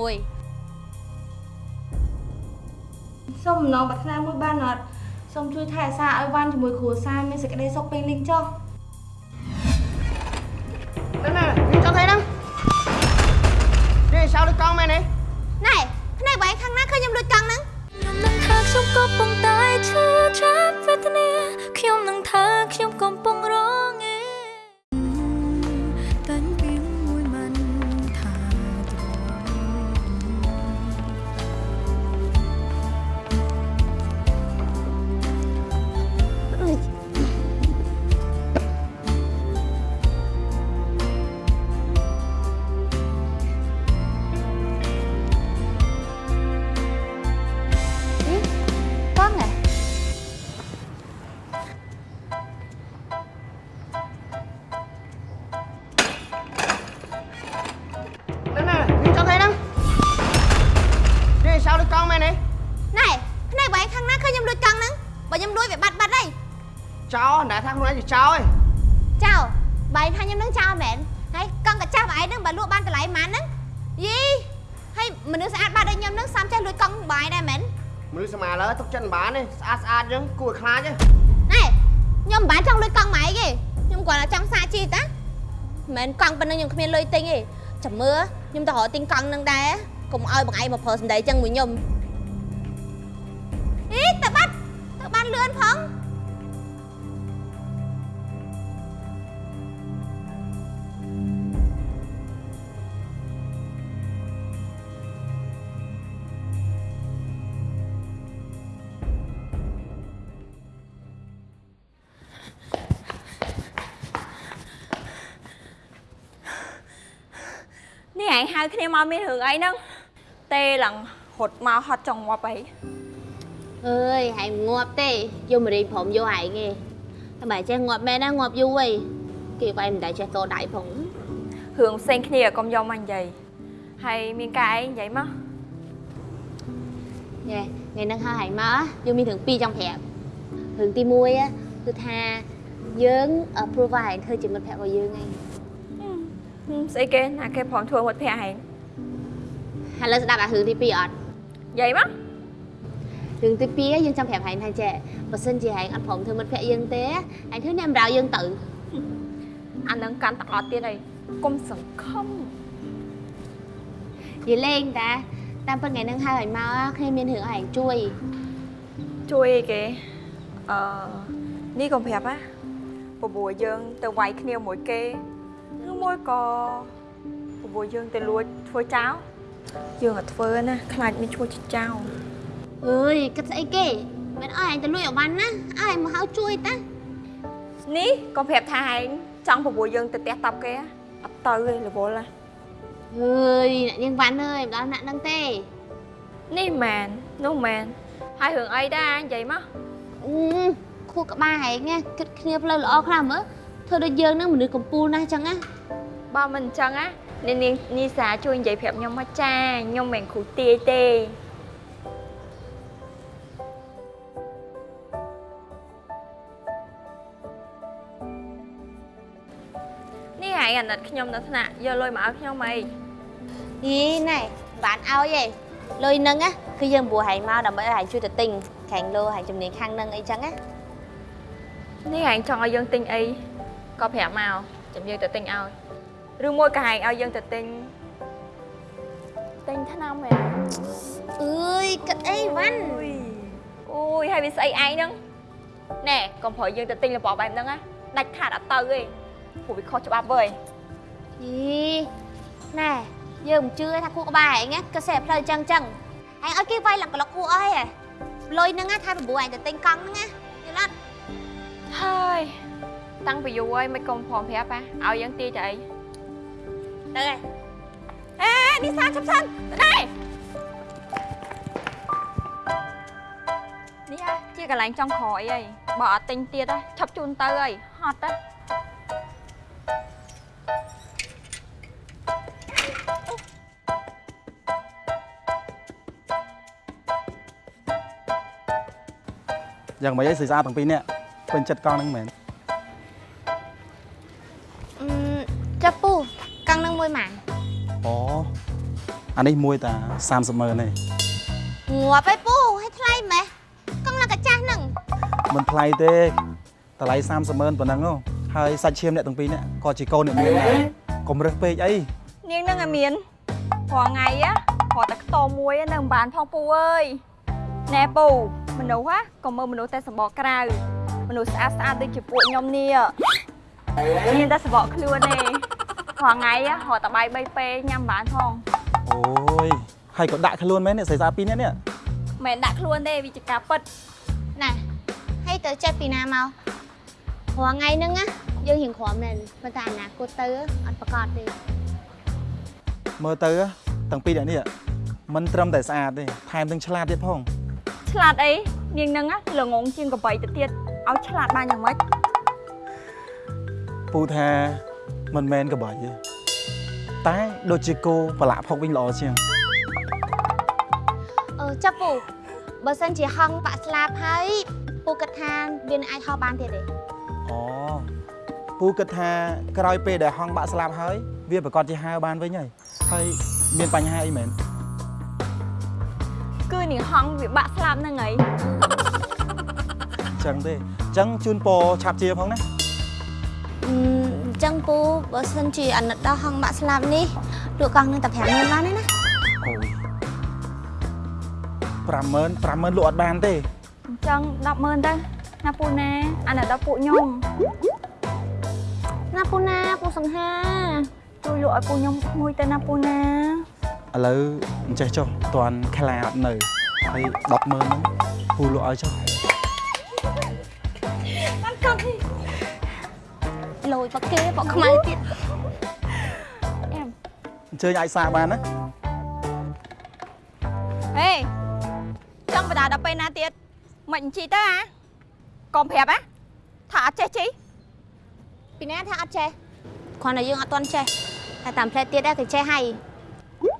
មួយសូមអំណងប្រាថ្នាមួយបានអត់សូមជួយថែអាសាឲ្យវ៉ាន់ជាមួយគ្រួសារមានសេចក្តីសុខពេញលេញចុះណែណែនេះចង់ thấy ហ្នឹងនេះសៅលើកង់មែនទេណែភ្នែកបែរខាងណាឃើញខ្ញុំលួចកង់ហ្នឹងខ្ញុំនឹងថាខ្ញុំកំពុងតែឈឺចា ចោលណែថាខ្លួនឯងជាចោលឯងចៅបែរថាខ្ញុំនឹងចៅមែនហើយកង់កាចាស់បែរហ្នឹងបើលក់បានតម្លៃប៉ុន្មានហ្នឹងយីហើយមនុស្សស្អាតបាត់ដូចខ្ញុំហ្នឹងសំចេះលួចកង់បាយដែរមែនមនុស្សសម័យឥឡូវទុកចិត្តមិនបានទេស្អាតស្អាតអញ្ចឹងគួរឲ្យខ្លាចទេណែខ្ញុំមិនបានចង់លួចកង់ម៉ែទេខ្ញុំគ្រាន់តែចង់សាកជីតាមិនមែនកង់ប៉ុណ្ណឹងខ្ញុំគ្មានលុយទិញទេចាំមើលខ្ញុំទៅរកទិញកង់នឹងដែរកុំឲ្យបងឯងមកប្រើសម្ដីចឹងមួយខ្ញុំអីទៅបាត់ទៅបានលឿនផង គ្នាមកមានរឿងអីហ្នឹងទេឡើងរត់មកហត់ចង់ងាប់អីអើយហែងងាប់ទេយកមករៀងព្រមយកហែងទេតែបើចេះងាប់មែនណាងាប់យូរហីគេវាយមិនដែលចេះតដៃផងរឿងផ្សេងគ្នាកុំយកមកនិយាយហើយមានការអីនិយាយមកញ៉ែថ្ងៃហ្នឹងហៅហែងមកយើងមានរឿងពីរចង់ប្រាប់រឿងទី 1á គឺថាយើង approve ឲ្យហែងធ្វើជាមិត្តភក្តិរបស់យើងឯងហឹម ស្អីគេណាគេព្រមធ្វើមិត្តភក្តិហែងឥឡូវស្ដាប់អារឿងទី2អត់និយាយមករឿងទី2យើងចង់ប្រាប់ហែងថាចេះបើសិនជាហែងអត់ព្រមធ្វើមិត្តភក្តិយើងទេហែងធ្វើអ្នកបម្រើយើងទៅអានឹងកាន់តែអត់ទៀតហើយកុំសង្ឃឹមនិយាយលេងតាតាមពិតថ្ងៃហ្នឹងហៅហែងមកគ្នាមានរឿងឲ្យហែងជួយជួយអីគេហអឺនេះកុំប្រាប់ណាពពួរយើងទៅវាយគ្នាមួយគេ ឬមួយក៏ពពួរយើងទៅលួចធ្វើចោលយើងអត់ធ្វើណាខ្លាចមានឈ្មោះជាចោលអើយគិតស្អីគេមិនអោយអញទៅលួចអវ៉ាន់ណាអើយមកហៅជួយតានេះកុំប្រាប់ថាឯងចង់ពពួរយើងទៅផ្ទះតប់គេណាអត់ទៅទេរវល់ណាអើយអ្នកនាងវ៉ាន់អើយមិនដល់ណាក់នឹងទេនេះមែននោះមែនហើយរឿងអីដែរនិយាយមកអឺខួរក្បាលហែងណាគិតគ្នាផ្លូវល្អខ្លាំងមើល ធ្វើដូចយើងនឹងមនុស្សកំពូលណាស់ចឹងណាបើមិនអញ្ចឹងណានាងនាងនីសាជួយនិយាយប្រាប់ខ្ញុំមកចាខ្ញុំមិនមែនគ្រូទាយទេនេះឯងអាណិតខ្ញុំនៅថ្នាក់យកលុយមកឲ្យខ្ញុំអីអីណែបានឲ្យឯងលុយនឹងណាគឺយើងព្រោះហែងមកដើម្បីឲ្យហែងជួយទៅទិញខាងលោហែងជំនាញខាងនឹងអីចឹងណានេះឯងចង់ឲ្យយើងទិញអី ក៏ប្រាប់មកចាំយើងទៅទិញឲ្យឬមួយក៏ឯងឲ្យយើងទៅទិញទិញថ្នាំមែនអើយគិតអីវ៉ាន់អូយអូយហើយវាស្អីឯងហ្នឹងណែកុំប្រយយើងទៅទិញរបស់បែបហ្នឹងណាដាច់ខាតអត់ទៅទេព្រោះវាខុសច្បាប់វើយអីណែយើងមិនជឿថាខួរក្បាលហែងណាក៏សេះផ្លូវចឹងចឹងហែងឲ្យគេវាយឡើងក្លុកខួរអីហ៎លុយហ្នឹងណាថា9ហែងទៅទិញកង់ហ្នឹងណាយល់អត់ហើយ តាំងពីយូរហើយមិនកុំព្រមប្រាប់ណាឲ្យយើងទាយទៅអីទៅឯងអេនេះសាចាប់សិនទៅដែរនេះហ่ะជាកន្លែងចុងក្រោយអីបើអត់ទិញទៀតហ่ะឈប់ជូនទៅអីហត់ទៅយ៉ាងម៉េចឯងស្រីស្អាតទាំងពីរនាក់ពេញចិត្តកង់ហ្នឹងមែន អានេះមួយតា30ម៉ឺនទេងាប់ឯពូឲ្យថ្លៃម៉េះកង់ឡើងកាចាស់ហ្នឹងមិនថ្លៃទេតម្លៃ30ម៉ឺនប៉ុណ្ណឹងហ៎ហើយសាច់ឈាមអ្នកទាំងពីរនាក់ក៏ជាកូនអ្នកមានដែរកុំរើសពេកអីនាងនឹងឲ្យមានព្រោះថ្ងៃ á ព្រោះតែខ្ទមមួយ á នៅមិនបានផងពូអើយណែពូមនុស្សណាក៏មើលមនុស្សតែសម្បកក្រៅមនុស្សស្អាតស្អាតដូចជាពួកខ្ញុំនេះមានតែសម្បកខ្លួនទេព្រោះថ្ងៃ á រត់តែបាយ3ពេលញ៉ាំបានផង អូយហើយក៏ដាក់ខ្លួនមែននេះស្រីស្អាតពីរនាក់នេះមិនមែនដាក់ខ្លួនទេវាជាការពិតណាហើយទៅចិត្តពីណាមកព្រោះថ្ងៃហ្នឹងណាយើងរៀងក្រំមែនប៉ុន្តែអនាគតទៅអត់ប្រកាសទេមើលទៅទាំងពីរនាក់នេះមិនត្រឹមតែស្អាតទេថែមទាំងឆ្លាតទៀតផងឆ្លាតអីនាងនឹងណាល្ងងជាងកបីទៅទៀតឲ្យឆ្លាតបានយ៉ាងម៉េចពូថាមិនមែនកបាយទេ តែដូចជាគោប្រឡាក់ផុកវិញល្អជាងអឺចាប់ពូបើសិនជាហងបាក់ស្លាប់ហើយពូគិតថាវានឹងអាចហោះបានទៀតទេអូពូគិតថាក្រោយពេលដែលហងបាក់ស្លាប់ហើយវាប្រកាសជាហើរបានវិញហើយហើយមានបញ្ហាអីមែនគឺនាងហងវាបាក់ស្លាប់ហ្នឹងហើយចឹងទេចឹងជូនពរឆាប់ជាផងណាអឺអញ្ចឹងពូបើសិនជាអាណិតដល់ហងបាក់ស្លាប់នេះលក់កង់នឹងតែ50000បានទេណាអូយ50000 50000លក់អត់បានទេអញ្ចឹង100000ទៅណាពូណាអានេះដល់ពួកខ្ញុំណាពូណាពូសង្ហាជួយលក់ឲ្យពូខ្ញុំមួយទៅណាពូណាឥឡូវអញ្ចេះចុះតន់ខ្លាអត់នៅហើយ100000ហ្នឹងពូលក់ឲ្យចុះ លយបគេបកខ្មៅទៀតអញ្ជើញអាចសាបានណាហេចង់បដាដល់ពេលណាទៀតមិនអញ្ជីទៅអាកុំប្រាប់ណាថាអត់ចេះជីពីណាថាអត់ចេះគ្រាន់តែយើងអត់ទាន់ចេះតែតាមផ្លែទៀតដែរគេចេះហើយ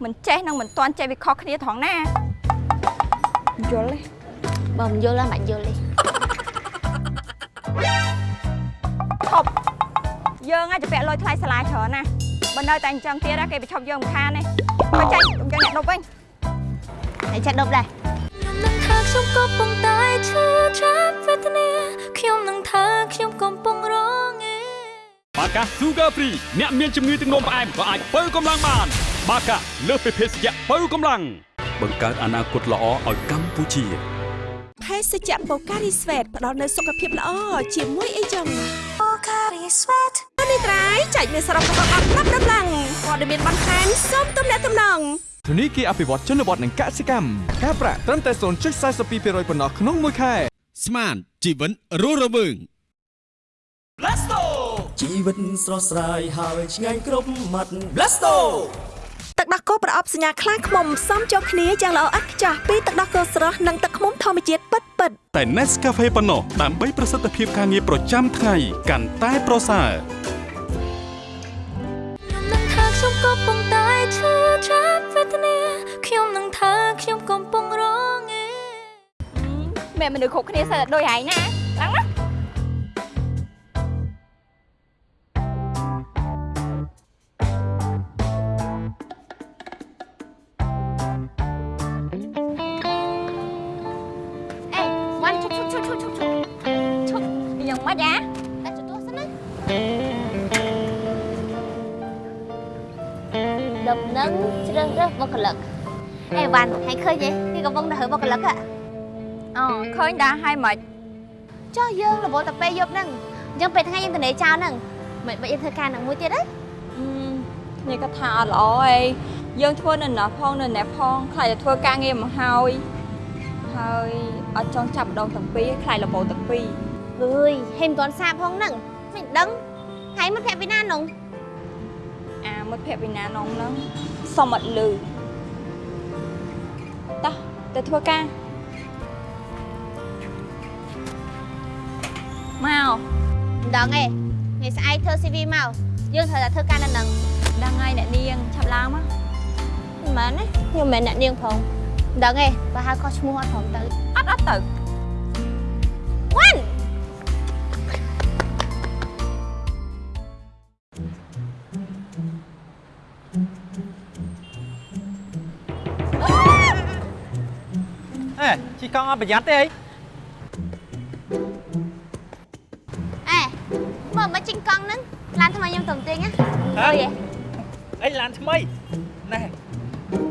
មិនចេះនឹងមិនទាន់ចេះវាខុសគ្នាត្រង់ណាយល់ទេបើមិនយល់ហ្នឹងមិនយល់ទេ យើងអាចពាក់លុយថ្លៃសាលាច្រើនណាបើនៅតែអញ្ចឹងទៀតណាគេបញ្ឈប់យើងមិនខានទេបើចេញយើងអ្នកដប់វិញហើយចេះដប់ដែរខ្ញុំនឹងថាខ្ញុំក៏ប៉ុន្តែឈឺចាប់វេទនាខ្ញុំនឹងថាខ្ញុំកំពុងរងឯបាកា Sugar Free អ្នកមានជំងឺទឹកនោមផ្អែមក៏អាចបើកម្លាំងបាន បាកាលើសពីភេសជ្ជៈបើកម្លាំងបង្កើតអនាគតល្អឲ្យកម្ពុជាភេសជ្ជៈបូការីស្វេតផ្ដល់នូវសុខភាពល្អជាមួយអីចឹងបូការីស្វេត នេះត្រៃចែកមានសរុបរបស់អត់ប្រាប់ដំឡើងព័ត៌មានបន្ថែមសូមទំនាក់ទំនងធនីគារអភិវឌ្ឍជនបទនិងកសិកម្មការប្រាក់ត្រឹមតែ0.42%ប៉ុណ្ណោះក្នុងមួយខែស្មានជីវិតរស់រវើងជីវិតស្រស់ស្រាយហើយឆ្ងាញ់គ្រប់មាត់ Blasto ទឹកដោះគោប្រអប់សញ្ញាខ្លាឃ្មុំផ្សំចូលគ្នាយ៉ាងល្អឥតខ្ចោះពីទឹកដោះគោស្រស់និងទឹកឃ្មុំធម្មជាតិពិតពិតៗតែ Nescafe ប៉ុណ្ណោះដើម្បីប្រសិទ្ធភាពការងារប្រចាំថ្ងៃកាន់តែប្រសើរ ខ្ញុំនឹងថាខ្ញុំកំពុងរងឯមែនមនុស្សគ្រប់គ្នាសើដូចឯងណាឡើងណាអេវ៉ាន់ឈប់ឈប់ឈប់ឈប់ឈប់ឈប់ឈប់យ៉ាងម៉េចអា ដំណឹងជ្រើសរើសបុគ្គលិកអេវ៉ាន់ហើយឃើញទេគេកំពុងតែរើបុគ្គលិកហ៎អូឃើញដែរហើយមិនចុះយើងរវល់តែពេលយប់ហ្នឹងអញ្ចឹងពេលថ្ងៃយើងទៅនេចោលហ្នឹងមិនបាច់យើងធ្វើការនឹងមួយទៀតទេនេះក៏ថាអត់ល្អអីយើងធ្វើនៅណាផងនៅណាផងខ្លាចតែធ្វើការងារមកហើយហើយអត់ចង់ចាប់ដងទាំងពីរខ្លាចលបោទាំងពីរអើយហេមិនទាន់សាបផងហ្នឹងមិនដឹងហើយមិនភ័ក្រពីណានងអា មិត្តភក្តិវិណានងហ្នឹងសុំអត់លឺតោះទៅធ្វើការមកមិនដឹងទេថ្ងៃស្អែកធ្វើ CV មកយើងត្រូវតែធ្វើការនៅហ្នឹងដឹងហើយអ្នកនាងឆាប់ឡើងមកមិនមែនទេខ្ញុំមិនមែនអ្នកនាងផងមិនដឹងទេបើហៅខុសឈ្មោះអត់ព្រមទៅអត់អត់ទៅ កង់អត់ប្រយ័ត្នទេអីអេមើលមកជីងកង់ហ្នឹងឡានថ្មីខ្ញុំទៅទិញណាហ៎អើយអីឡានថ្មីណែ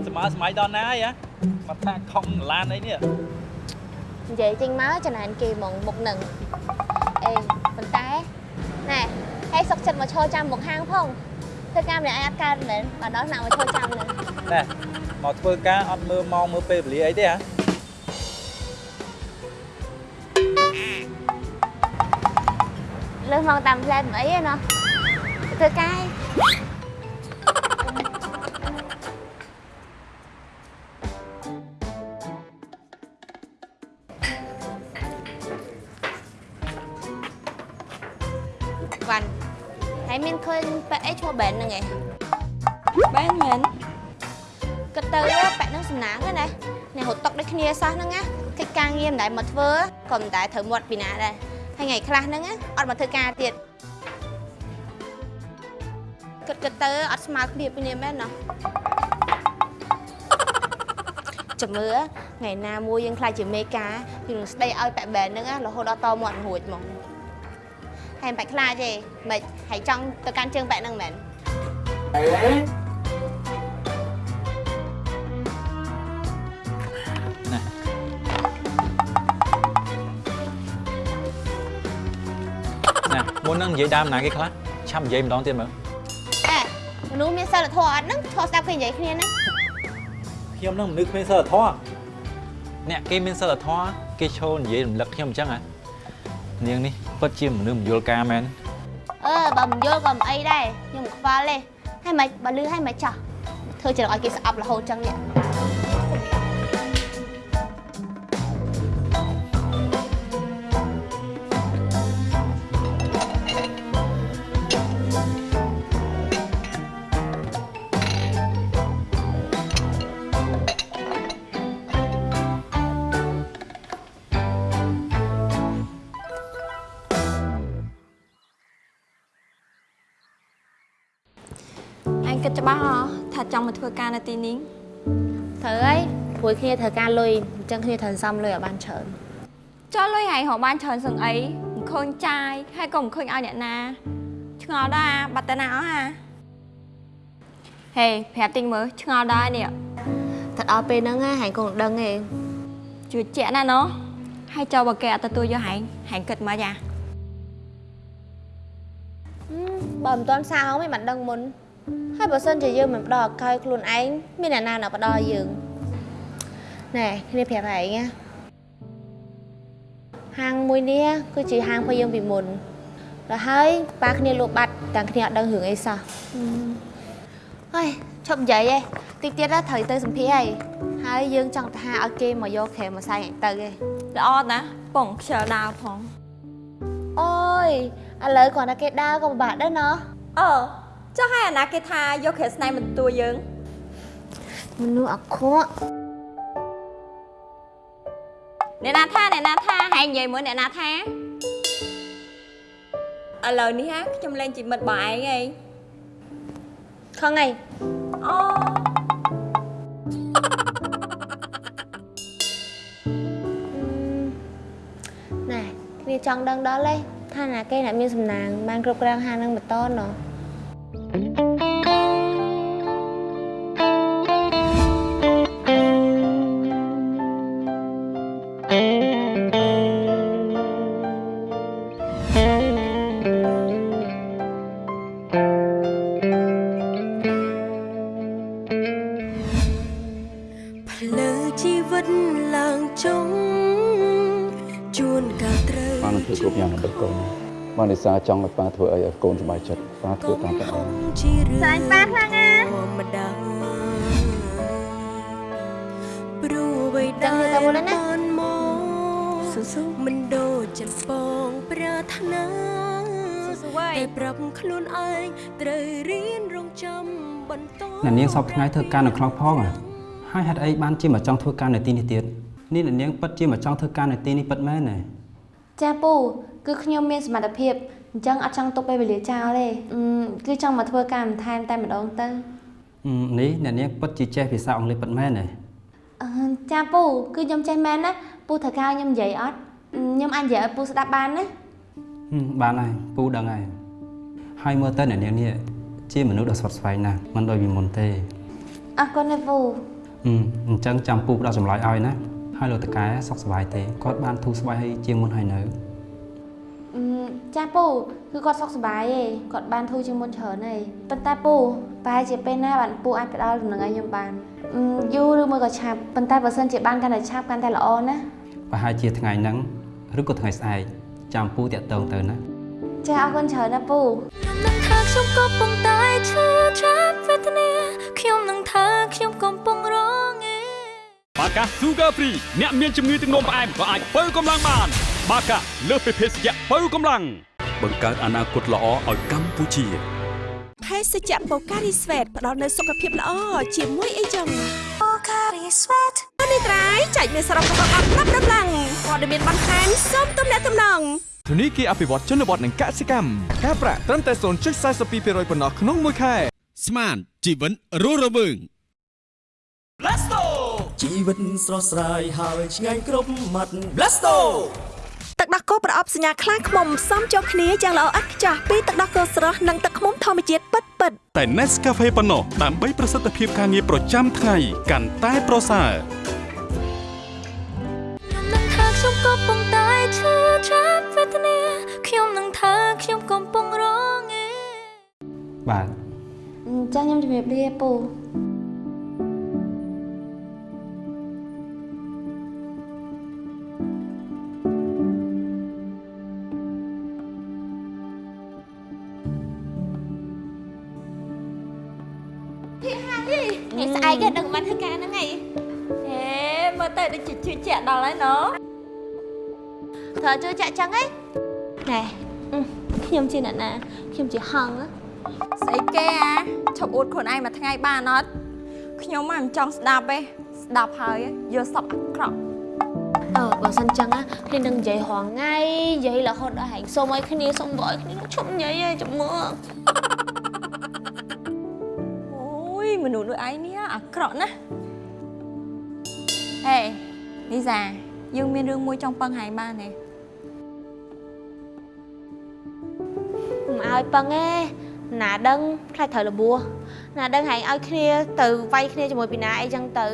សម័យសម័យដល់ណាហើយហ៎មកថាខំឡានអីនេះនិយាយចេញមកចំណានគេហ្មងមុខហ្នឹងអេប៉ុន្តែណែហើយសុកចិត្តមកឈរចាំមុខហាងផងធ្វើការម្នាក់ឯងអត់កើតមែនបើដល់ណាមកឈរចាំហ្នឹងណែមកធ្វើការអត់មើលម៉ោងមើលពេលវេលាអីទេហ៎ លើសមកតាមផ្លែមិនអីទេណោះធ្វើការឯងវ៉ាន់ហើយមានឃើញប៉ែអីឈ្មោះបែនហ្នឹងឯងបែនមែនគិតទៅប៉ែហ្នឹងសំណាងហ្នឹងណាអ្នករត់តុកដូចគ្នាសោះហ្នឹងណា កិច្ចការងារមិនដែលមកធ្វើក៏មិនដែលត្រូវមាត់ពីណាដែរហើយថ្ងៃខ្លះហ្នឹងណាអត់មកធ្វើការទៀតគិតគិតទៅអត់ស្មើគ្នាពីនេះមែនណាចាំមើលថ្ងៃណាមួយយើងខ្លាចជាមេការយើងនឹងស្ដីឲ្យប៉ែបែនហ្នឹងណារហូតដល់តមាត់រួចហ្មងហើយមិនបាច់ខ្លាចទេមិនហើយចង់ទៅកាន់ជើងប៉ែហ្នឹងមែន មុននឹងនិយាយដើមណាគេខ្លះឆាប់និយាយម្ដងទៀតមើលអេមនុស្សមានសិលធម៌អត់ហ្នឹងឈរស្ដាប់គេនិយាយគ្នាហ្នឹងខ្ញុំនឹងមនុស្សគ្មានសិលធម៌អ្នកគេមានសិលធម៌គេឈរនិយាយរំលឹកខ្ញុំអញ្ចឹងហ៎នាងនេះពិតជាមនុស្សមយល់ការមែនអឺបើមិនយល់ក៏មិនអីដែរខ្ញុំមិនខ្វល់ទេហើយមិនបើលឺហើយមិនចោះធ្វើច្រកឲ្យគេស្អប់រហូតចឹងនេះ មកធ្វើការនៅទីនេះត្រូវហើយព្រួយគ្នាត្រូវការលុយអញ្ចឹងគ្នាត្រូវសំលុយឲ្យបានច្រើនចុះលុយហើយរកបានច្រើនសឹងអីមិនឃើញចាយហើយក៏មិនឃើញឲ្យអ្នកណាឆ្ងល់ដែរអាបាត់តាណាអស់អាហេប្រាប់ទិញមើលឆ្ងល់ដែរនេះទៅដល់ពេលហ្នឹងហ่าហែងគង់ដឹងទេជឿជាក់ណាស់ណោះហើយចូលបើគេអត់ទទួលយកហែងហែងគិតមកយ៉ាបើមិនទាន់សាងមិនបានដឹងមុន ហើយបើសិនជាយើងមិនផ្ដល់ឱកាសឲ្យខ្លួនឯងមានអ្នកណា nak ផ្ដល់ឲ្យយើងណែគ្នាប្រាប់ឯងណាហាងមួយនេះគឺជាហាងរបស់យើងពីមុនដល់ហើយប៉ាគ្នាលក់បាត់ទាំងគ្នាអត់ដឹងរឿងអីសោះហើយឈប់និយាយឯងតិចទៀតណាត្រូវទៅសម្ភារហើយហើយយើងចង់ទៅហាឲ្យគេមកយកក្រែមមកសែងឯងទៅឯងល្អណាស់បងខ្ជិលដាវផងអូយឥឡូវគ្រាន់តែគេដើរក៏ពិបាកដែរណោះអឺ ចុះហើយអាណាគេថាយកគ្រាស្នៃមិនទទួលយើងមនុស្សអាក្រក់អ្នកណាថាអ្នកណាថាហែងនិយាយមួយអ្នកណាថាឥឡូវនេះហាខ្ញុំលេងជាមិត្តបងឯងឯងខឹងអីអូណែគ្នាចង់ដឹងដល់ទេថាណាគេអ្នកមានសំណាងបានគ្រប់គ្រងហាងនឹងបន្តណោះ គ្រប់យ៉ាងដើម្បីកូនបាននិសាចង់ឲ្យប៉ាធ្វើអីឲ្យកូនសប្បាយចិត្តប៉ាធ្វើតាមតែឯងជារឿងសាញ់ប៉ាខ្លាំងណាស់ធម្មតាព្រោះអ្វីចាំដែលទៅមុនណាបានមកស៊ូស៊ូមិនដូចចិត្តបងប្រាថ្នាស៊ូស៊ូវ៉ៃតែប្រាប់ខ្លួនឯងត្រូវរៀនរងចាំបន្តអ្នកនាងសពថ្ងៃធ្វើការនៅខ្លងផងហ៎ហើយហេតុអីបានជាមកចង់ធ្វើការនៅទីនេះទៀតនេះអ្នកនាងពិតជាមកចង់ធ្វើការនៅទីនេះពិតមែនទេ ចាពូគឺខ្ញុំមានសមត្ថភាពអញ្ចឹងអត់ចង់ទុកពេលវេលាចោលទេអឺគឺចង់មកធ្វើការបន្ថែមតែម្ដងទៅអឺនេះអ្នកនាងពិតជាចេះភាសាអង់គ្លេសពិតមែនទេអឺចាពូគឺខ្ញុំចេះមែនណាពូត្រូវការឲ្យខ្ញុំនិយាយអត់អឺខ្ញុំអាចនិយាយឲ្យពូស្ដាប់បានណាហឹមបានហើយពូដឹងហើយហើយមើលទៅអ្នកនាងនេះជាមនុស្សដ៏ស្វិតស្វែងណាស់មិនដូចពីមុនទេអរគុណណាពូហឹមអញ្ចឹងចាំពូផ្ដល់ចម្លើយឲ្យណា ហើយលោកតកែសុខសប្បាយទេគាត់បានធូរស្បើយហើយជាងមុនហើយនៅអឺចាពូគឺគាត់សុខសប្បាយទេគាត់បានធូរជាងមុនច្រើនហើយប៉ុន្តែពូប្រហែលជាពេលណាបានពូអាចផ្ដល់ដំណឹងឲ្យខ្ញុំបានអឺយូរឬមួយក៏ឆាប់ប៉ុន្តែបើសិនជាបានកាន់តែឆាប់កាន់តែល្អណាប្រហែលជាថ្ងៃហ្នឹងឬក៏ថ្ងៃស្អែកចាំពូតាក់ទងទៅណាចាអរគុណច្រើនណាពូនឹងថាខ្ញុំកំពុងតែឈឺចាប់វេទនាខ្ញុំនឹងថាខ្ញុំកំពុងរងឯ បាកា Sugar Free អ្នកមានជំងឺទឹកនោមផ្អែមក៏អាចបើកម្លាំងបាន បាកាលើសពីភេសជ្ជៈបើកម្លាំងបង្កើតអនាគតល្អឲ្យកម្ពុជាភេសជ្ជៈបូការីស្វេតផ្ដល់នូវសុខភាពល្អជាមួយអីចឹងបូការីស្វេតនេះត្រៃចែកមានសរុបរបស់អត់ប្រាប់ដំឡើងព័ត៌មានបន្ថែមសូមទំនាក់ទំនងធនីគារអភិវឌ្ឍជនបទនិងកសិកម្មការប្រាក់ត្រឹមតែ0.42%ប៉ុណ្ណោះក្នុងមួយខែស្មានជីវិតរស់រវើង Blasto ជីវិតស្រស់ស្រាយហើយឆ្ងាញ់គ្រប់មាត់ Blasto ទឹកដោះគោប្រអប់សញ្ញាខ្លាំងខ្មុំផ្សំចូលគ្នាយ៉ាងល្អឥតខ្ចោះពីទឹកដោះគោស្រស់និងទឹកខ្មុំធម្មជាតិពិតពិតៗតែ Nescafe ប៉ុណ្ណោះដើម្បីប្រសិទ្ធភាពការងារប្រចាំថ្ងៃកាន់តែប្រសើរនឹងថាខ្ញុំកំពុងតែឈឺចាប់វេទនាខ្ញុំនឹងថាខ្ញុំកំពុងរងឯបាទអញ្ចឹងខ្ញុំជំរាបលាពូ កហ្នឹងមិនធ្វើការហ្នឹងឯងហេមើលទៅដូចជាជឿជាក់ដល់ហើយណូត្រូវជឿចាក់ចឹងឯងណែអឺខ្ញុំជាអ្នកណាខ្ញុំជាហង្សណាស្អីគេអាឈប់អួតខ្លួនឯងមួយថ្ងៃបានអត់ខ្ញុំមិនចង់ស្ដាប់ទេស្ដាប់ហើយយកសពអាក្រក់អឺបើសិនចឹងណាគ្នានឹងនិយាយរងថ្ងៃនិយាយរហូតដល់ហែងសុំឲ្យគ្នាសុំបើឲ្យគ្នាឈប់និយាយឯងចាំមើលអូយ មនុស្សដូចឯងនេះអាក្រក់ណាស់ហេលីសាយើងមានរឿងមួយចង់ពឹងហែងបានទេមិនឲ្យពឹងទេណាដឹងខ្លាចត្រូវរបួសណាដឹងហែងឲ្យគ្នាទៅវាយគ្នាជាមួយពីណាអីចឹងទៅ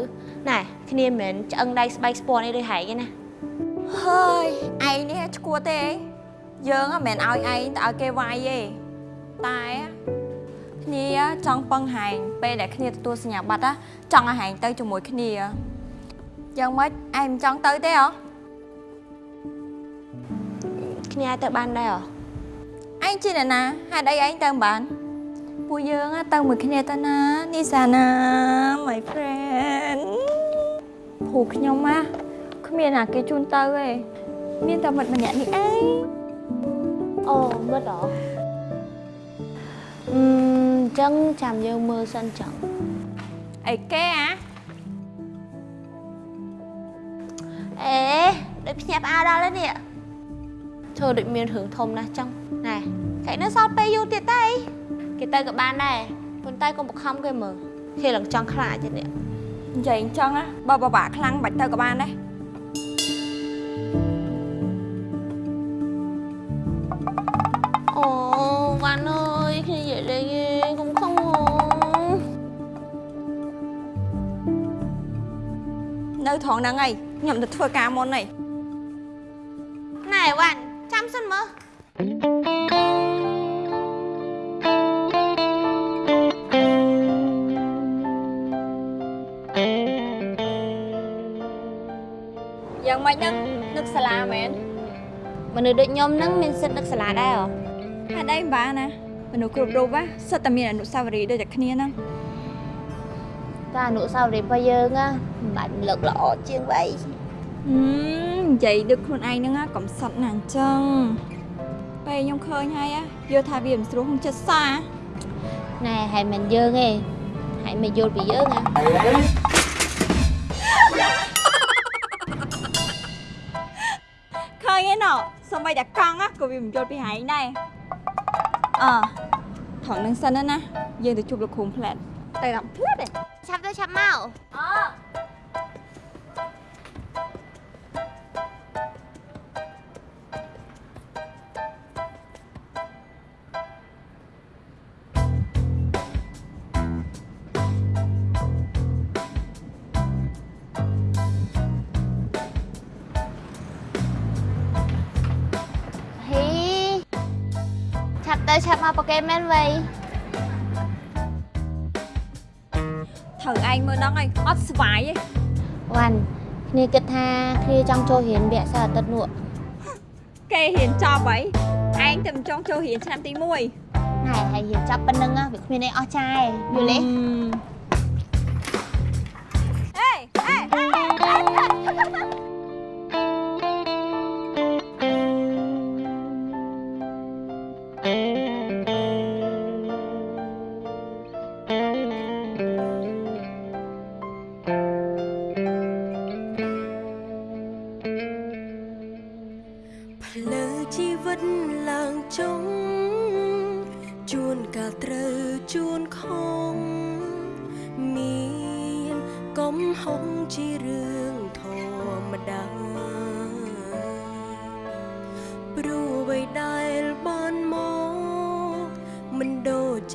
ណែគ្នាមិនមែនឆ្អឹងដៃស្បែកស្ពាន់អីដូចហែងទេណាហើយឯងនេះឈួតទេយើងមិនមែនឲ្យឯងទៅឲ្យគេវាយទេតែ គ្នាចង់ពឹងហែងពេលដែលគ្នាទទួលសញ្ញាបត្រចង់ឲ្យហែងទៅជាមួយគ្នាយ៉ាងម៉េចឯងមិនចង់ទៅទេហ៎គ្នាអាចទៅបានដែរហ៎ឯងជាអ្នកណាហេតុអីឯងទៅមិនបានពួកយើង á ទៅមួយគ្នាទៅណានីសាណា my friend ពូខ្ញុំណាគ្មានណាគេជូនទៅទេមានតែមិត្តម្នាក់នេះឯងអូមើលតអឺ អញ្ចឹងចាំយើងមើលសិនចឹងអីគេអាអេដូចភ្ញាក់ផ្អើលដល់ហើយនេះធ្វើដូចមានរឿងធំណាស់ចឹងណែគេនៅសល់ពេលយូរទៀតទេគេទៅក៏បានដែរប៉ុន្តែកុំបង្ខំគេមើលគេឡើងចង់ខ្លាចទៀតនេះនិយាយអញ្ចឹងណាបើបបាក់ខ្លាំងបាច់ទៅក៏បានដែរ ត្រង់ហ្នឹងហើយខ្ញុំទៅធ្វើការមុនហើយណែវ៉ាន់ចាំសិនមើលយ៉ាងម៉េចហ្នឹងនឹកសាលាមែនមនុស្សដូចខ្ញុំហ្នឹងមានសិទ្ធិនឹកសាលាដែរហ៎ហេតុអីមិនបានណាមនុស្សគ្រប់រូបណាសិតតែមានអនុស្សាវរីយ៍ដូចតែគ្នាហ្នឹង តែអនុស្សាវរីយ៍របស់យើងណាមិនបាច់លើកល្អជាងវៃហឹមនិយាយដូចខ្លួនឯងហ្នឹងណាកំសត់ណាស់អញ្ចឹងពេលខ្ញុំឃើញហើយណាយល់ថាវាមិនស្រួលក្នុងចិត្តសាណែហើយមិនយើងទេហើយមិនយល់ពីយើងណាឃើញឯណោះសូម្បីតែកង់ណាក៏វាមិនយល់ពីហែងដែរអឺថងនឹងសិនណាយើងទៅជួបលោកគ្រូផ្លែតទៅដល់ផ្លែ តទេឆាប់ទៅឆាប់មកអឺហ៊ីឆាប់ទៅឆាប់មកប៉កេមែនវៃត្រូវ ឯងមើលដល់ហើយអត់ស្វាយទេវ៉ាន់គ្នាគិតថាគ្នាចង់ចូលរៀនវគ្គសៅរ៍អាទិត្យនោះគេរៀនចប់ហើយឯងទៅមិនចង់ចូលរៀនឆ្នាំទី1ណែហើយរៀនចប់ប៉ុណ្្នឹងណាវាគ្មានអីអស់ចាយយល់ទេ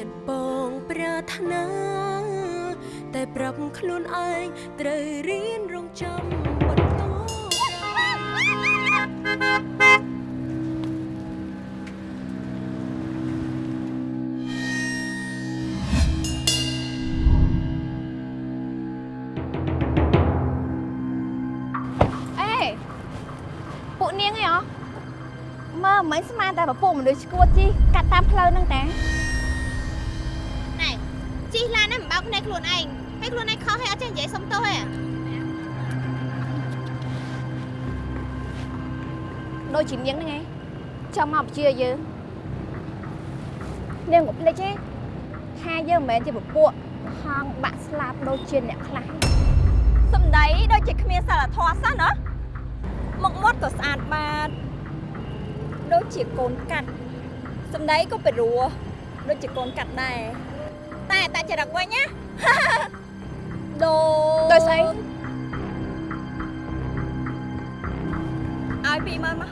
ចចិត្តបងប្រាថ្នា តែប្រាប់ខ្លួនឯងត្រូវរៀនរងចាំបន្តអេពួកនាងអីហ៎មើលមិនស្មានតែពពួកមនុស្សឈួតជីកាត់តាមផ្លូវហ្នឹងតា ឡានហ្នឹងមិនបោកភ្នែកខ្លួនឯងហើយខ្លួនឯងខុសហើយអត់ចេះនិយាយសុំទោសទេដូចជានាងហ្នឹងឯងចាំមកបញ្ជាយើងនាងក៏ភ្លេចទេថាយើងមិនមែនជាពពួកហងបាក់ស្លាប់ដូចជាអ្នកខ្លះសំដីដូចជាគ្មានសិលធម៌សោះណាមុខមាត់ក៏ស្អាតបាតដូចជាកូនកាត់សំដីក៏ពិរោះដូចជាកូនកាត់ដែរ តចរិតវិញណាដូដោយស្អីឲ្យ20000មក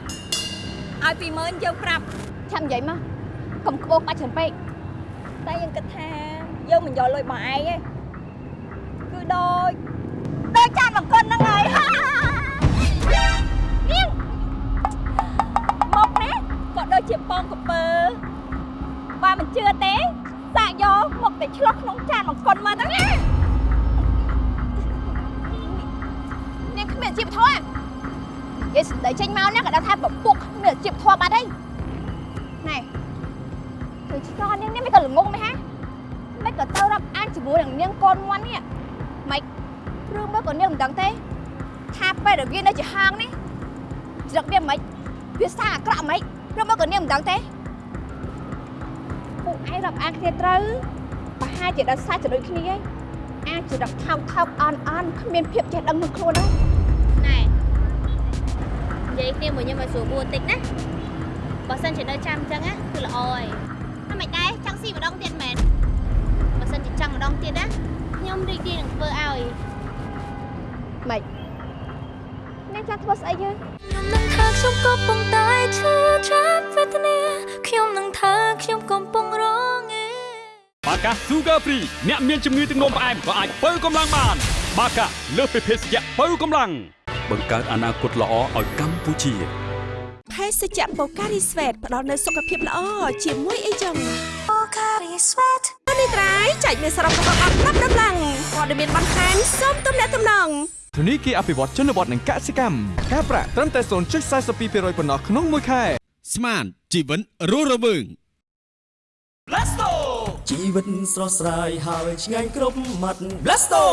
ឲ្យ20000យើងប្រាប់ចាំនិយាយមកកុំក្បោកបាច់ច្រើនពេកតែយើងគិតថាយើងមិនយកលុយបងឯងទេគឺដូចដូចចានមកគុណហ្នឹងហើយនាងមកណាក៏ដូចជាបងកពើបើមិនជឿទេ យកមកទៅឆ្លោះក្នុងចានអង្គុនមើលទៅណានាងគ្មានជីវធម៌និយាយស្ដីចេញមកណាក៏ដឹងថាពពុកគ្មានជីវធម៌បាត់ហើយណែគឺឆ្កនាងនេះមិនក៏ល្ងងមែនហាមិនក៏ទៅរាប់អានជាមួយនឹងនាងកូនមន់នេះមិនរឿងមើលក៏នាងមិនដឹងទេថាពេលដែលវានៅជាហាងនេះជ្រឹកវាមិនវាសាអាក្រក់មិនរឿងមើលក៏នាងមិនដឹងទេពួក ឯងរាប់អានគ្នាត្រូវប្រហែលជាដល់សាច់ចដូចគ្នាឯងអាចជាដល់ថោកថោកអន់អន់គ្មានភាពចេះដឹងមួយខ្លួនហ្នឹងណែនិយាយគ្នាមួយខ្ញុំឲ្យស្រួលបួនតិចណាបើសិនជានៅចាំអញ្ចឹងណាគឺល្អហើយថាមិនដែរចង់ស៊ីម្ដងទៀតមែនបើសិនជាចង់ម្ដងទៀតណាខ្ញុំរីករាយនឹងធ្វើឲ្យម៉េចអ្នកចាំធ្វើស្អីយើខ្ញុំនឹងថាខ្ញុំកំពុងតែឈឺចាប់វេទនាខ្ញុំនឹងថាខ្ញុំកំពុងរងឯ បាកា Sugar Free អ្នកមានជំងឺទឹកនោមផ្អែមក៏អាចបើកម្លាំងបាន បាកាលើសពីភេសជ្ជៈបើកម្លាំងបង្កើតអនាគតល្អឲ្យកម្ពុជាភេសជ្ជៈបូការីស្វេតផ្ដល់នូវសុខភាពល្អជាមួយអីចឹងបូការីស្វេតនេះត្រៃចែកមានសរុបរបស់អត់ប្រាប់ដំឡើងព័ត៌មានបន្ថែមសូមទំនាក់ទំនងធនីគារអភិវឌ្ឍជនបទនិងកសិកម្មការប្រាក់ត្រឹមតែ0.42%ប៉ុណ្ណោះក្នុងមួយខែស្មានជីវិតរស់រវើង Blasto ជីវិតស្រស់ស្រាយហើយឆ្ងាញ់គ្រប់មាត់ Blasto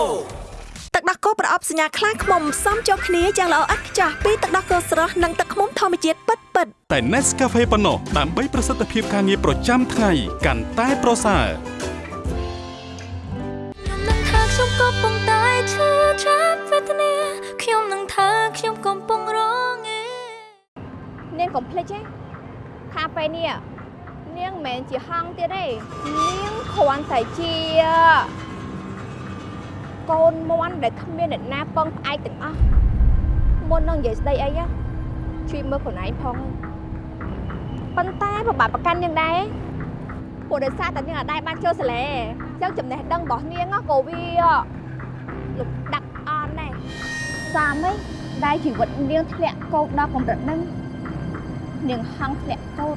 ទឹកដោះគោប្រអប់សញ្ញាខ្លាឃ្មុំផ្សំចូលគ្នាយ៉ាងល្អឥតខ្ចោះពីទឹកដោះគោស្រស់និងទឹកឃ្មុំធម្មជាតិពិតពិតៗតែ Nescafe ប៉ុណ្ណោះដើម្បីប្រសិទ្ធភាពការងារប្រចាំថ្ងៃកាន់តែប្រសើរខ្ញុំនឹងថាខ្ញុំកំពុងតែឈឺចាប់វេទនាខ្ញុំនឹងថាខ្ញុំកំពុងរងឯនាងកុំភ្លេចទេថាពេលនេះ នាងមិនមែនជាហង្សទៀតទេនាងគ្រាន់តែជាកូនមន់ដែលគ្មានអ្នកណាពឹងផ្អែកទាំងអស់មុននឹងនិយាយស្ដីអីណាជួយមើលខ្លួនឯងផងប៉ុន្តែប្របាទប្រកាន់នាងដែរពួកដោយសារតែនាងអាចបានចូលសាលាអញ្ចឹងចំណេះដឹងរបស់នាងក៏វាលំដាប់អន់ដែរសាមឯងដែលជីវិតនាងធ្លាក់កោកដល់កម្រិតហ្នឹងនាងហង្សធ្លាក់កោត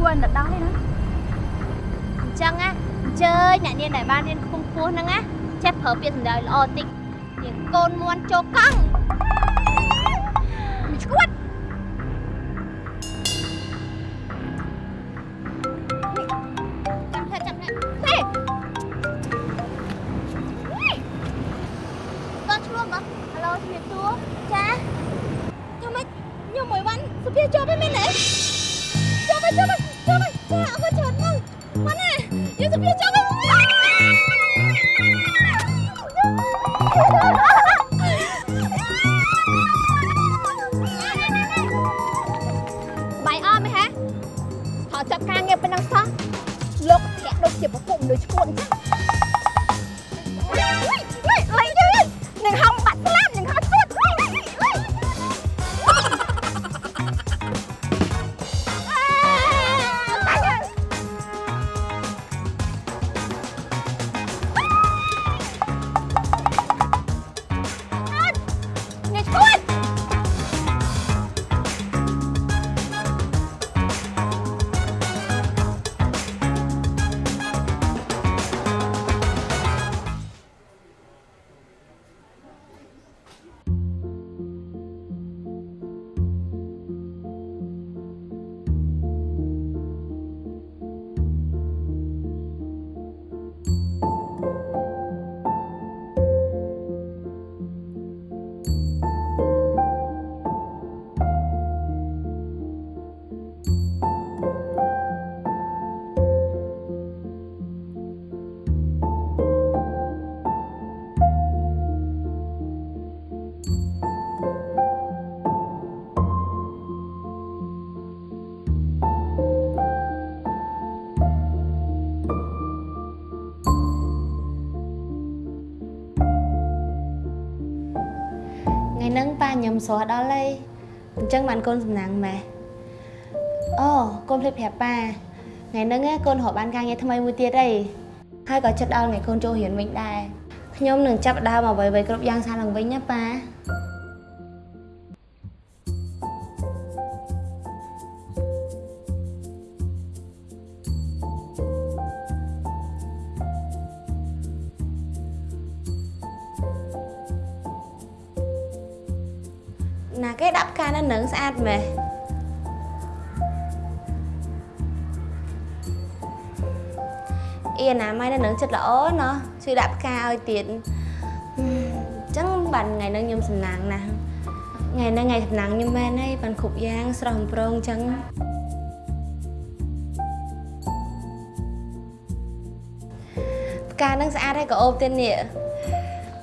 គួរទៅដល់ទេណាអញ្ចឹងណាអញ្ជើញអ្នកនាងដែលបានរៀនខ្ពង់ខ្ពស់ហ្នឹងណាចេះប្រើពាក្យសម្ដីល្អតិចនាងកូនមួនចូលកង់ ធ្លាក់ដូចជាពពុះមនុស្ស ហ្នឹងប៉ាខ្ញុំស្រស់ដល់ហើយអញ្ចឹងបានកូនសំណាងម៉ែអូកូនភ្លេចប្រាប់ប៉ាថ្ងៃហ្នឹងណាកូនរកបានការងារថ្មីមួយទៀតអីហើយក៏ចិត្តដល់ថ្ងៃកូនចូលរៀនវិញដែរខ្ញុំនឹងចាប់ផ្ដើមអ្វីៗគ្រប់យ៉ាងសារឡើងវិញណាប៉ា ចិត្តល្អណោះជួយដាក់ផ្កាឲ្យទៀតអញ្ចឹងបានថ្ងៃហ្នឹងខ្ញុំសំណាងណាស់ថ្ងៃហ្នឹងថ្ងៃសំណាងខ្ញុំមែនហើយបានគ្រប់យ៉ាងស្រស់បំព្រងអញ្ចឹងផ្កាហ្នឹងស្អាតហើយក៏អូបទៀតនេះ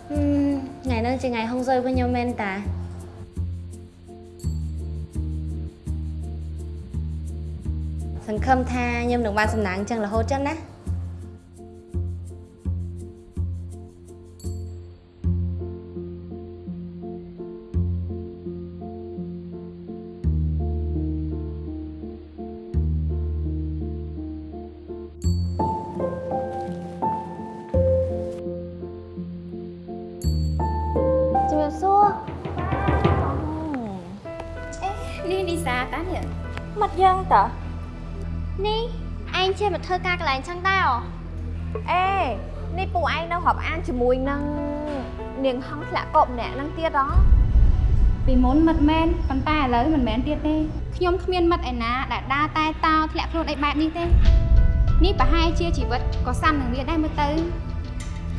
ហឹមថ្ងៃហ្នឹងជាថ្ងៃហុងស៊ុយរបស់ខ្ញុំមែនតាសង្ឃឹមថាខ្ញុំនឹងបានសំណាងអញ្ចឹងរហូតចឹងណា ឯងជិះមកធ្វើការកន្លែងចឹងដែរអូអេនេះពូឯងនៅរាប់អានជាមួយនឹងនាងហងធ្លាក់កបម្នាក់ហ្នឹងទៀតហ៎ពីមុនមិត្តមែនប៉ុន្តែឥឡូវមិនមែនទៀតទេខ្ញុំគ្មានមិត្តឯណាដែលដើរតែតោធ្លាក់ខ្លួនអីបែបនេះទេនេះប្រហែលជាជីវិតក៏សាំនឹងវាដែរមើលទៅ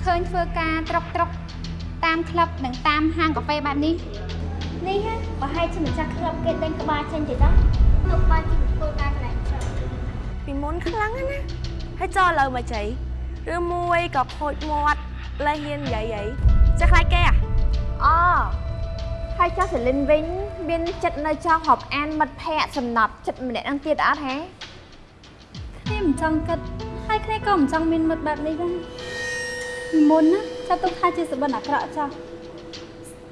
ឃើញធ្វើការត្រុកត្រុកតាមក្លឹបនិងតាមហាងកាហ្វេបែបនេះនេះហ៎ប្រហែលជាម្ចាស់ក្លឹបគេដេញក្បាលចេញទៅដល់ទៅបានជាធ្វើការកន្លែងចឹងពី មុនខ្លាំងណាស់ណាហើយចោលឥឡូវមកចៃឬមួយក៏ខូចមាត់លែងហ៊ាននិយាយអីចេះខ្លាចគេអាអូហើយចាស់សេលីនវិញមានចិត្តនៅចង់រាប់អានមិត្តភ័ក្តិសំណប់ចិត្តម្នាក់ហ្នឹងទៀតអត់ហេគ្នាមិនចង់គិតហើយគ្នាក៏មិនចង់មានមិត្តបែបនេះដែរពីមុនណាចាត់ទុកថាជាសបិនអាក្រក់ចោះ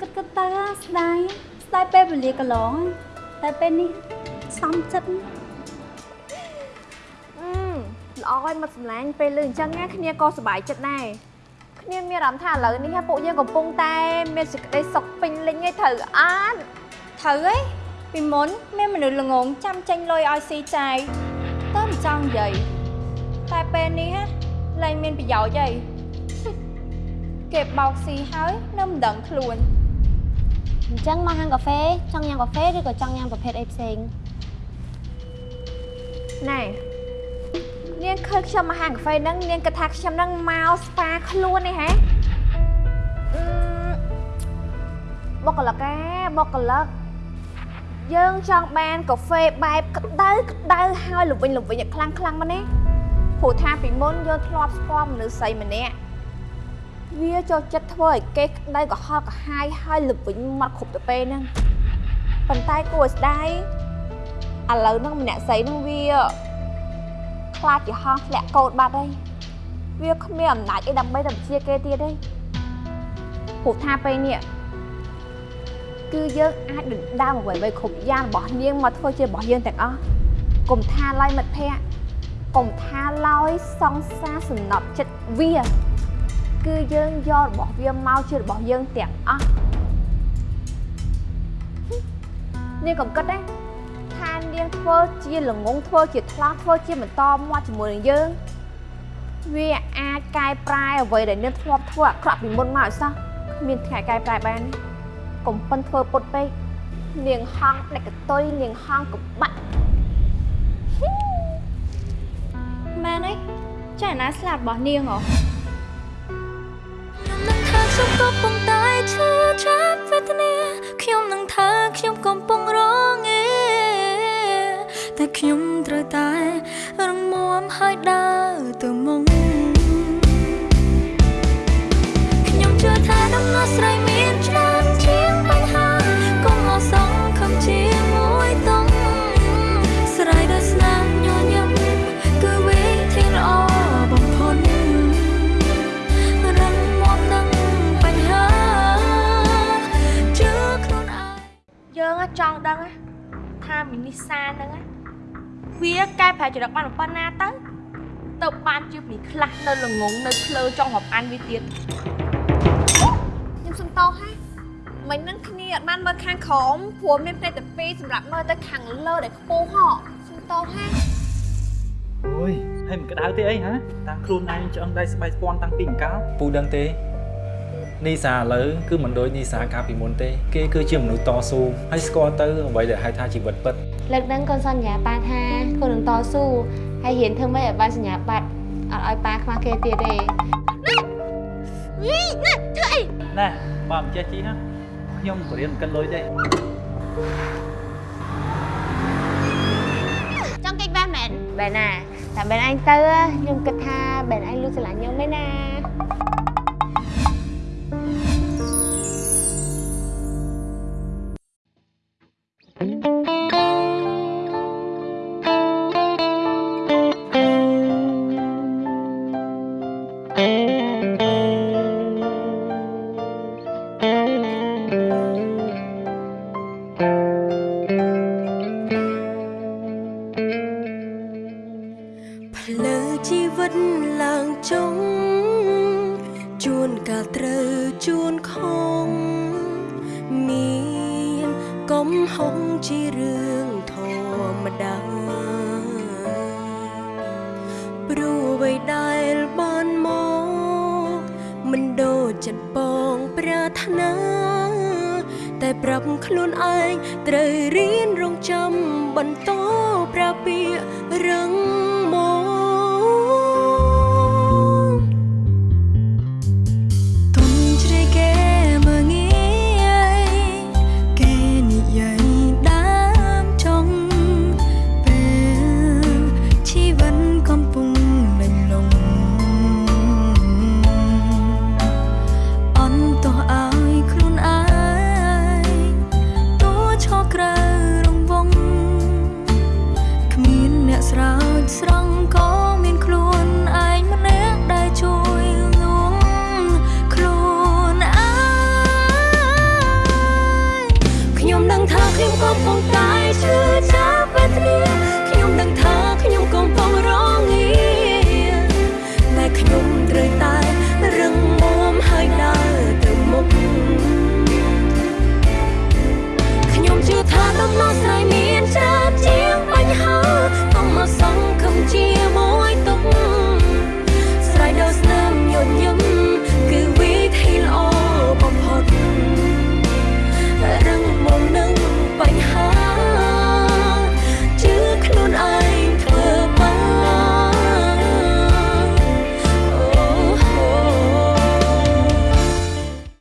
គិតគិតទៅស្ដាយស្ដាយពេលវេលាកន្លងតែពេលនេះសំចិត្តអឺ ល្អហើយមិត្តសម្លាញ់ពេលលឺអញ្ចឹងណាគ្នាក៏សប្បាយចិត្តដែរគ្នាមានអារម្មណ៍ថាឥឡូវនេះពួកយើងកំពុងតែមានសេចក្តីសុខពេញលេញឯត្រូវអត់ត្រូវហីពីមុនមានមនុស្សល្ងងចាំចេញលុយឲ្យស៊ីចាយតែមិនចង់និយាយតែពេលនេះហ่ะលែងមានប្រយោជន៍អីគេបោកស៊ីហើយនៅមិនដឹងខ្លួនអញ្ចឹងមកហាងកាហ្វេចង់ញ៉ាំកាហ្វេឬក៏ចង់ញ៉ាំប្រភេទអីផ្សេងណែ នាងឃើញខ្ញុំមកហាងកាហ្វេហ្នឹងនាងគិតថាខ្ញុំហ្នឹងមកស្ប៉ាខ្លួននេះហ៎អឺបុគ្គលិកឯបុគ្គលិកយើងចង់បានកាហ្វេបែបក្តៅក្តៅហើយល្វីងល្វីងឲ្យខ្លាំងខ្លាំងមកនេះព្រោះថាពីមុនយើងធ្លាប់ស្គាល់មនុស្សស្រីម្នាក់វាចូលចិត្តធ្វើឲ្យគេក្តៅក៏ហល់ក៏ហាយហើយល្វីងមកគ្រប់ទៅពេលហ្នឹងប៉ុន្តែគួរឲ្យស្ដាយឥឡូវហ្នឹងម្នាក់ស្រីហ្នឹងវា ខ្លាចជាហងធ្លាក់កោតបាត់ហើយវាគ្មានអំណាចអីដើម្បីទៅជាគេទៀតទេព្រោះថាពេលនេះគឺយើងអាចដណ្ដើមអ្វីៗគ្រប់យ៉ាងរបស់នាងមកធ្វើជារបស់យើងទាំងអស់កុំថាឡើយមិត្តភ័ក្តិកុំថាឡើយសង្សារសំណប់ចិត្តវា គឺយើងយករបស់វាមកជារបស់យើងទាំងអស់នាងកុំគិតទេថា នាងធ្វើជាល្ងងធ្វើជាថ្លោះធ្វើជាបន្តមាត់ជាមួយនឹងយើងវាអាចកែប្រែអ្វីដែលនាងធ្លាប់ធ្វើអាក្រក់ពីមុនមកឲ្យសោះគ្មានថ្ងៃកែប្រែបានទេកុំប៉ិនធ្វើពុតពេកនាងហងដេកកតុយនាងហងកបាក់ម៉ែនអីចាណាស្លាប់របស់នាងហ៎ថាខ្ញុំកំពុងតែឈឺចាប់វេទនាខ្ញុំនឹងថាខ្ញុំកំពុងរងឯ តែខ្ញុំត្រូវតែរងមាំហើយដើរទៅមុខខ្ញុំជឿថាដំណោះស្រាយមានច្រើនជាងបញ្ហាកុំមកសង្ឃឹមជាមួយតុងស្រ័យដោយស្នាមញញឹមគឺវិធីល្អបំផុតរឹងមាំនឹងបញ្ហាជឿខ្លួនឯងយើងចង់ដឹងថាមីនីសាហ្នឹង វាកែប្រែចរិតបានប៉ុណ្ណាទៅទៅបានជាមីខ្លះនៅល្ងងនៅឆ្លើចង់រាប់អានវាទៀតខ្ញុំសុំតោហើយមិញហ្នឹងគ្នាអត់បានមើលខាងក្រោមព្រោះមានផ្នែកតែពីរសម្រាប់មើលទៅខាងលើដែលខ្ពស់ហ៎សុំតោហើយអូយហើយមិនក្តៅទេអីហ៎តាំងខ្លួនឯងឆ្អឹងដៃស្បែកស្ពាន់តាំងពីអង្កលពូដឹងទេនីសាឥឡូវគឺមិនដូចនីសាកាលពីមុនទេ គេគឺជាមនុស្សតស៊ូហើយស្គាល់ទៅអ្វីដែលហៅថាជីវិតពិត លើកហ្នឹងកូនសន្យាប៉ាថាកូននឹងតស៊ូហើយរៀនធ្វើម៉េចឲ្យបានសញ្ញាបត្រអត់ឲ្យប៉ាខ្វះគេទៀតទេវីណាធ្វើអីណែបើមិនចេះជីណាខ្ញុំក៏រៀនកិនលុយដែរចង់កិច្ចបានមែនបែរណាតែបែរអញទៅខ្ញុំគិតថាបែរអញលួចស្រឡាញ់ខ្ញុំទេណា